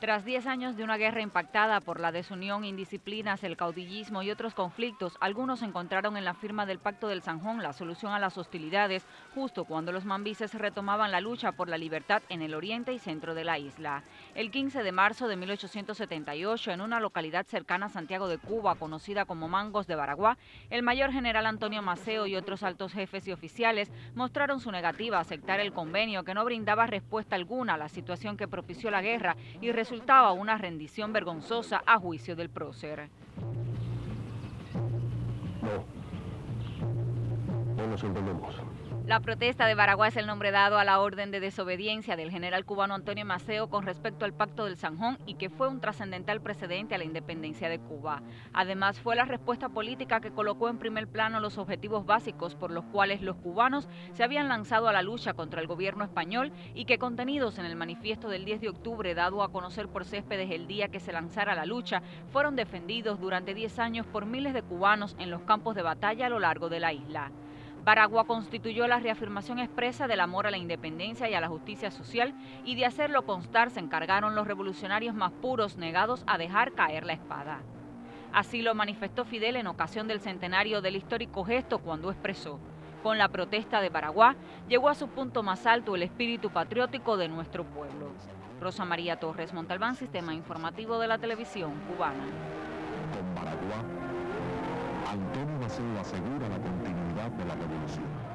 Tras 10 años de una guerra impactada por la desunión, indisciplinas, el caudillismo y otros conflictos, algunos encontraron en la firma del Pacto del Sanjón la solución a las hostilidades, justo cuando los mambises retomaban la lucha por la libertad en el oriente y centro de la isla. El 15 de marzo de 1878, en una localidad cercana a Santiago de Cuba, conocida como Mangos de Baraguá, el mayor general Antonio Maceo y otros altos jefes y oficiales mostraron su negativa a aceptar el convenio que no brindaba respuesta alguna a la situación que propició la guerra y resultaba una rendición vergonzosa a juicio del prócer. No, no nos entendemos. La protesta de Baraguá es el nombre dado a la orden de desobediencia del general cubano Antonio Maceo con respecto al Pacto del Sanjón y que fue un trascendental precedente a la independencia de Cuba. Además, fue la respuesta política que colocó en primer plano los objetivos básicos por los cuales los cubanos se habían lanzado a la lucha contra el gobierno español y que contenidos en el manifiesto del 10 de octubre dado a conocer por Céspedes el día que se lanzara la lucha, fueron defendidos durante 10 años por miles de cubanos en los campos de batalla a lo largo de la isla. Baragua constituyó la reafirmación expresa del amor a la independencia y a la justicia social y de hacerlo constar se encargaron los revolucionarios más puros negados a dejar caer la espada. Así lo manifestó Fidel en ocasión del centenario del histórico gesto cuando expresó, con la protesta de Baraguá llegó a su punto más alto el espíritu patriótico de nuestro pueblo. Rosa María Torres Montalbán, Sistema Informativo de la Televisión Cubana. Con Baraguá, Antonio de la revolución.